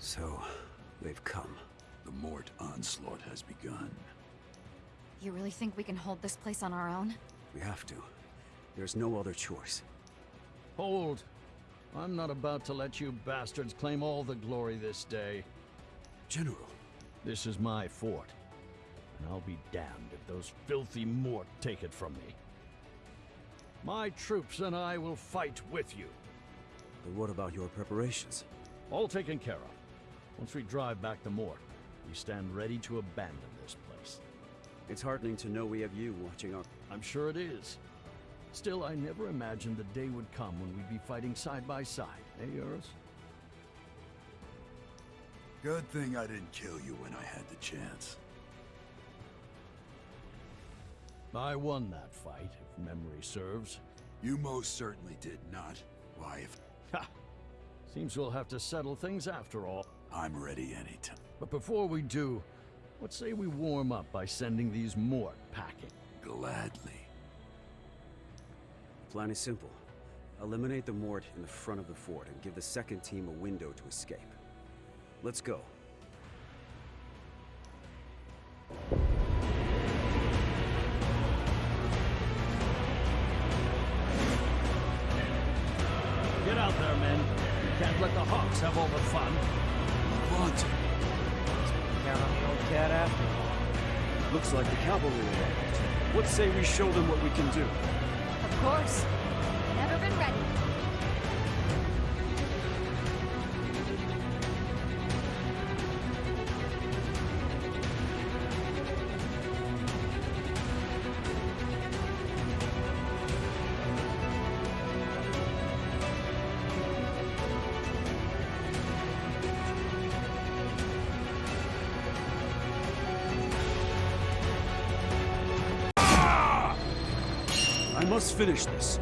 So, they've come. The Mort onslaught has begun. You really think we can hold this place on our own? We have to. There's no other choice. Hold. I'm not about to let you bastards claim all the glory this day. General. This is my fort. And I'll be damned if those filthy Mort take it from me. My troops and I will fight with you. But what about your preparations? All taken care of. Once we drive back to Mort, we stand ready to abandon this place. It's heartening to know we have you watching our... I'm sure it is. Still, I never imagined the day would come when we'd be fighting side by side, eh, Eurus? Good thing I didn't kill you when I had the chance. I won that fight, if memory serves. You most certainly did not. Why, if Ha! Seems we'll have to settle things after all. I'm ready anytime. But before we do, what say we warm up by sending these Mort packing? Gladly. The plan is simple. Eliminate the Mort in the front of the fort and give the second team a window to escape. Let's go. Get out there, men. You can't let the Hawks have all the fun. Want. Count on the old cat after. Looks like the cavalry arrived. What say we show them what we can do? Of course. Never been ready. Must finish this.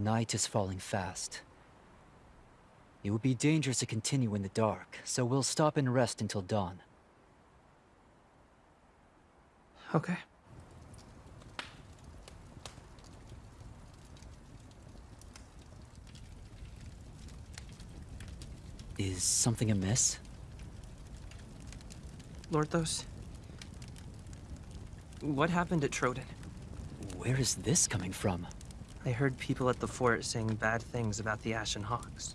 Night is falling fast. It would be dangerous to continue in the dark, so we'll stop and rest until dawn. Okay. Is something amiss? Lorthos? What happened at Troden? Where is this coming from? I heard people at the fort saying bad things about the Ashen Hawks.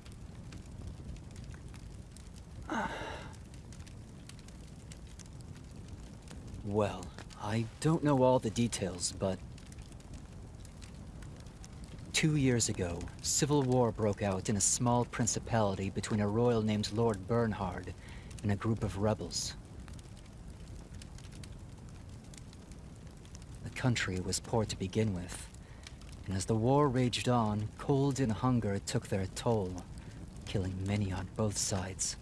Well, I don't know all the details, but... Two years ago, civil war broke out in a small principality between a royal named Lord Bernhard and a group of rebels. The country was poor to begin with, and as the war raged on, cold and hunger took their toll, killing many on both sides.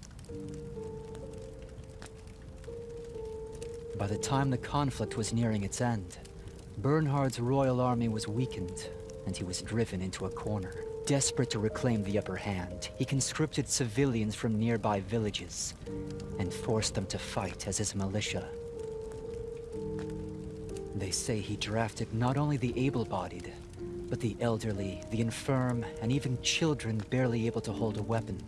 By the time the conflict was nearing its end, Bernhard's royal army was weakened, and he was driven into a corner. Desperate to reclaim the upper hand, he conscripted civilians from nearby villages and forced them to fight as his militia. They say he drafted not only the able-bodied, but the elderly, the infirm, and even children barely able to hold a weapon.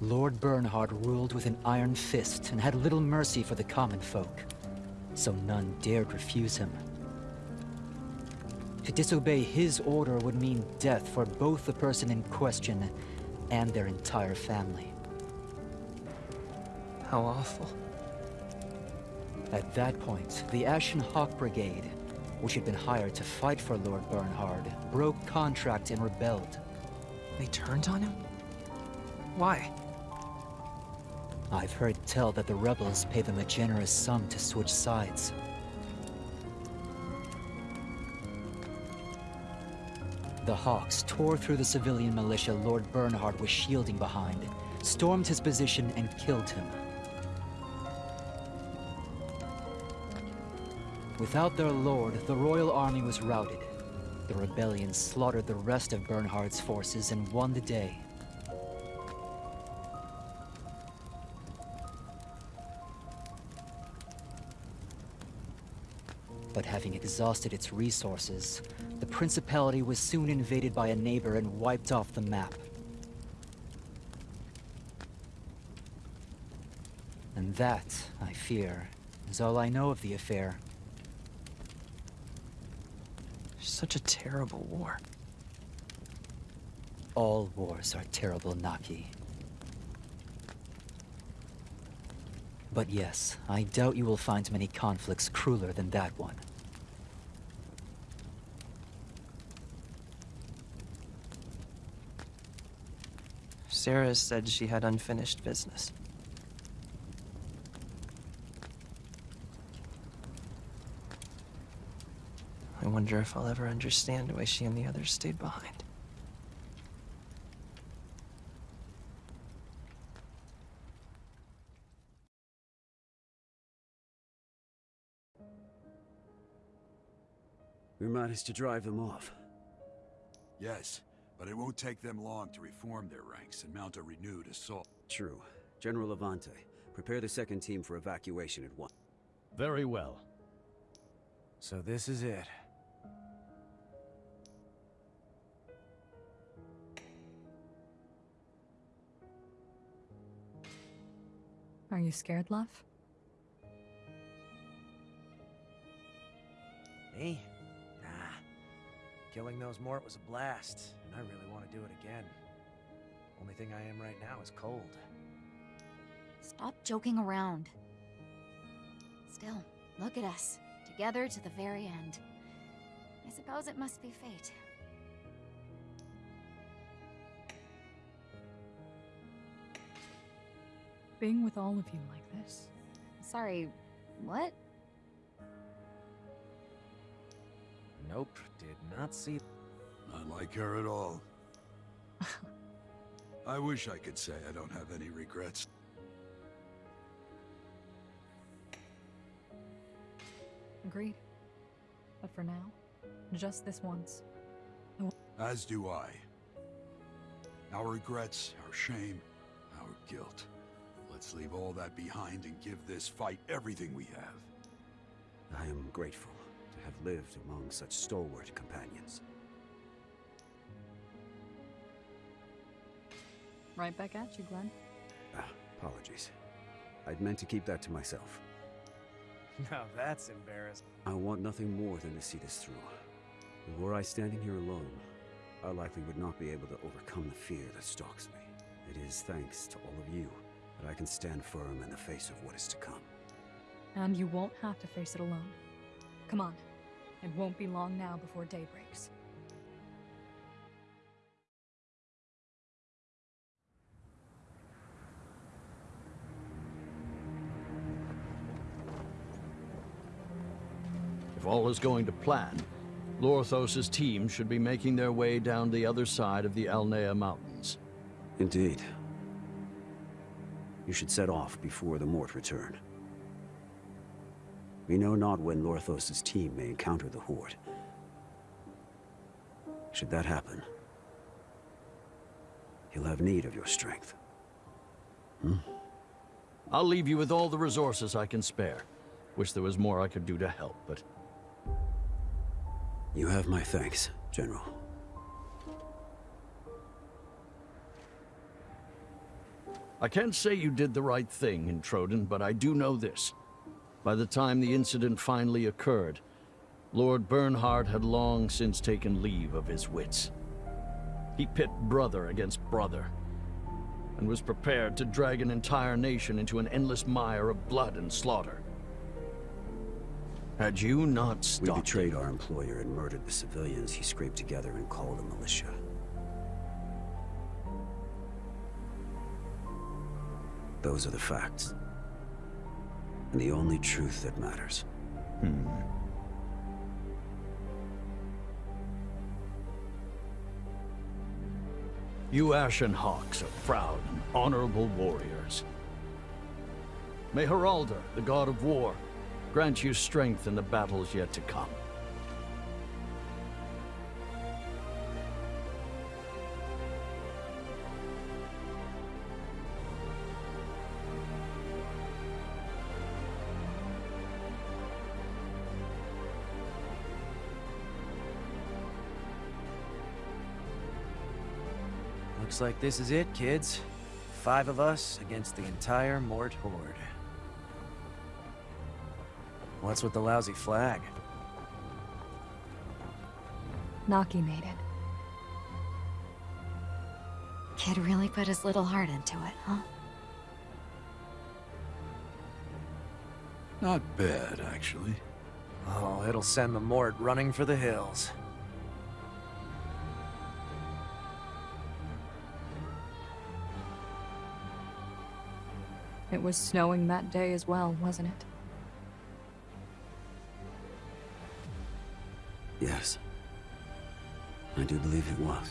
Lord Bernhard ruled with an iron fist and had little mercy for the common folk, so none dared refuse him. To disobey his order would mean death for both the person in question and their entire family. How awful. At that point, the Ashen Hawk Brigade, which had been hired to fight for Lord Bernhard, broke contract and rebelled. They turned on him? Why? I've heard tell that the rebels pay them a generous sum to switch sides. The Hawks tore through the civilian militia Lord Bernhard was shielding behind, stormed his position, and killed him. Without their lord, the royal army was routed. The rebellion slaughtered the rest of Bernhard's forces and won the day. But having exhausted its resources, the Principality was soon invaded by a neighbor and wiped off the map. And that, I fear, is all I know of the affair. Such a terrible war. All wars are terrible, Naki. But yes, I doubt you will find many conflicts crueler than that one. Sarah said she had unfinished business. I wonder if I'll ever understand why she and the others stayed behind. We managed to drive them off. Yes, but it won't take them long to reform their ranks and mount a renewed assault. True. General Levante, prepare the second team for evacuation at once. Very well. So this is it. Are you scared, love? Me? Nah. Killing those Mort was a blast, and I really want to do it again. Only thing I am right now is cold. Stop joking around. Still, look at us. Together to the very end. I suppose it must be fate. Being with all of you like this. Sorry, what? Nope, did not see. Not like her at all. I wish I could say I don't have any regrets. Agreed. But for now, just this once. As do I. Our regrets, our shame, our guilt. Let's leave all that behind and give this fight everything we have. I am grateful to have lived among such stalwart companions. Right back at you, Glenn. Ah, apologies. I'd meant to keep that to myself. Now that's embarrassing. I want nothing more than to see this through. And were I standing here alone, I likely would not be able to overcome the fear that stalks me. It is thanks to all of you that I can stand firm in the face of what is to come. And you won't have to face it alone. Come on. It won't be long now before day breaks. If all is going to plan, Lorthos' team should be making their way down the other side of the Alnea Mountains. Indeed. You should set off before the Mort return. We know not when Lorthos' team may encounter the Horde. Should that happen, he'll have need of your strength. Hmm? I'll leave you with all the resources I can spare. Wish there was more I could do to help, but You have my thanks, General. I can't say you did the right thing in Troden, but I do know this. By the time the incident finally occurred, Lord Bernhard had long since taken leave of his wits. He pit brother against brother, and was prepared to drag an entire nation into an endless mire of blood and slaughter. Had you not stopped... We betrayed our employer and murdered the civilians he scraped together and called a militia. Those are the facts. And the only truth that matters. Hmm. You Ashen Hawks are proud and honorable warriors. May Heraldor, the god of war, grant you strength in the battles yet to come. Looks like this is it, kids. Five of us against the entire Mort Horde. What's with the lousy flag? Naki made it. Kid really put his little heart into it, huh? Not bad, actually. Oh, it'll send the Mort running for the hills. It was snowing that day as well, wasn't it? Yes. I do believe it was.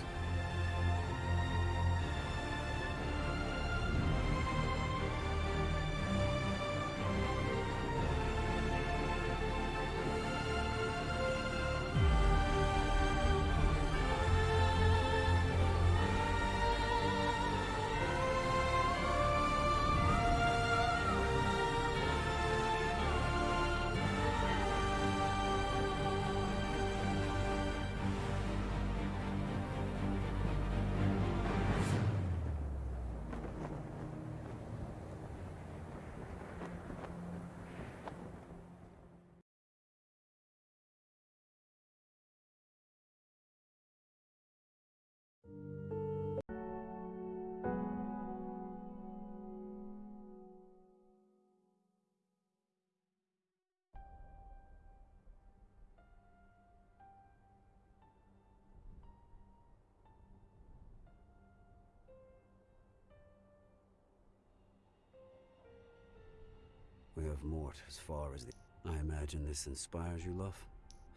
We have Mort as far as the... I imagine this inspires you, love?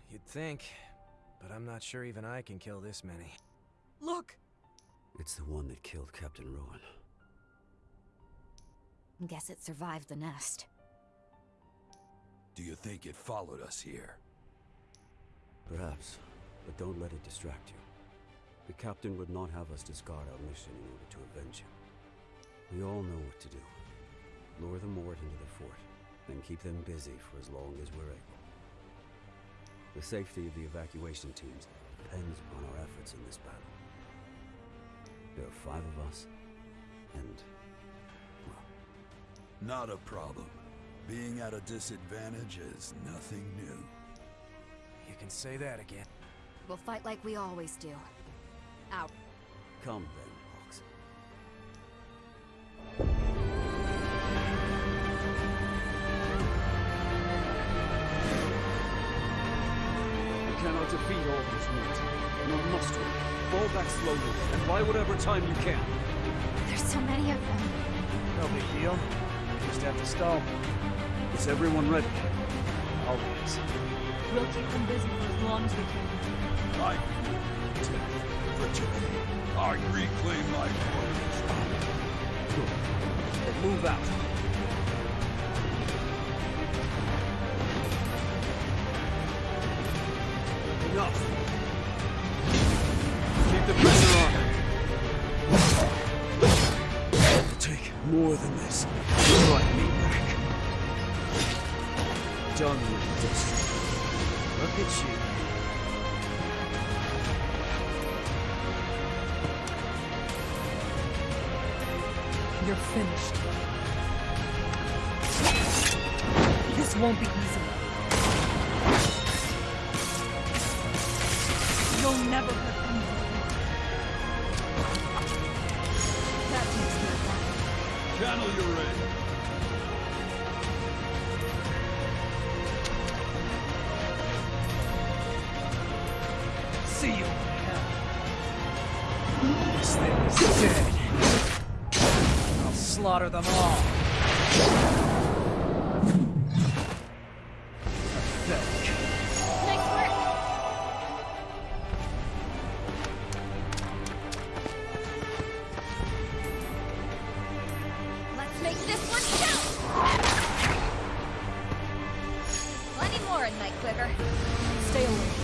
You'd think, but I'm not sure even I can kill this many. Look! It's the one that killed Captain Rowan. Guess it survived the nest. Do you think it followed us here? Perhaps, but don't let it distract you. The captain would not have us discard our mission in order to avenge him. We all know what to do. Lure the Mort into the fort, then keep them busy for as long as we're able. The safety of the evacuation teams depends upon our efforts in this battle. There are five of us, and, well, Not a problem. Being at a disadvantage is nothing new. You can say that again. We'll fight like we always do. Out. come then, You cannot defeat all these units. Nor must we. Fall back slowly, and buy whatever time you can. There's so many of them. No big deal. Just have to stall. Is everyone ready? Always. We'll keep them busy for as long as we can. Life, death, virginity. I reclaim my orders. Then move out. Keep the pressure on. It'll take more than this. Right me back. Done with this. Look at you. You're finished. This won't be easy. Channel your ray. See you in hell. This thing is dead. I'll slaughter them all. Dagger. Stay alert.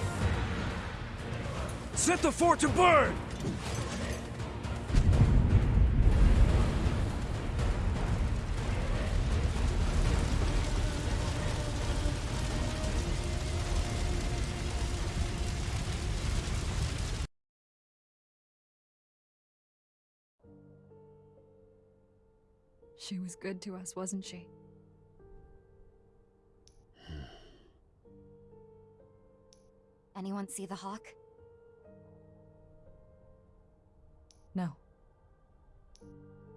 Set the fort to burn! She was good to us, wasn't she? Anyone see the hawk? No.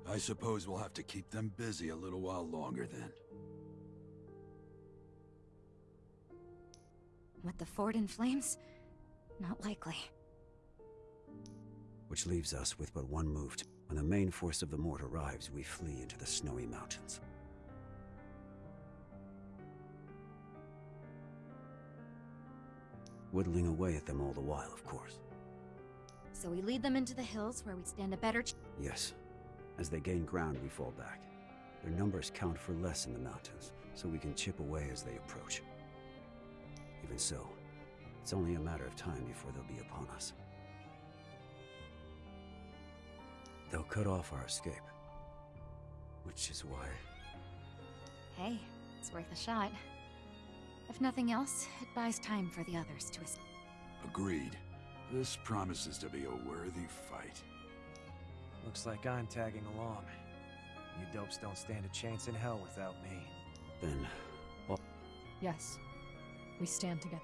I suppose we'll have to keep them busy a little while longer then. With the fort in flames? Not likely. Which leaves us with but one move. When the main force of the Mort arrives, we flee into the snowy mountains. Whittling away at them all the while, of course. So we lead them into the hills where we stand a better ch- Yes. As they gain ground, we fall back. Their numbers count for less in the mountains, so we can chip away as they approach. Even so, it's only a matter of time before they'll be upon us. They'll cut off our escape. Which is why Hey, it's worth a shot. If nothing else, it buys time for the others to escape. Agreed. This promises to be a worthy fight. Looks like I'm tagging along. You dopes don't stand a chance in hell without me. then Yes. We stand together.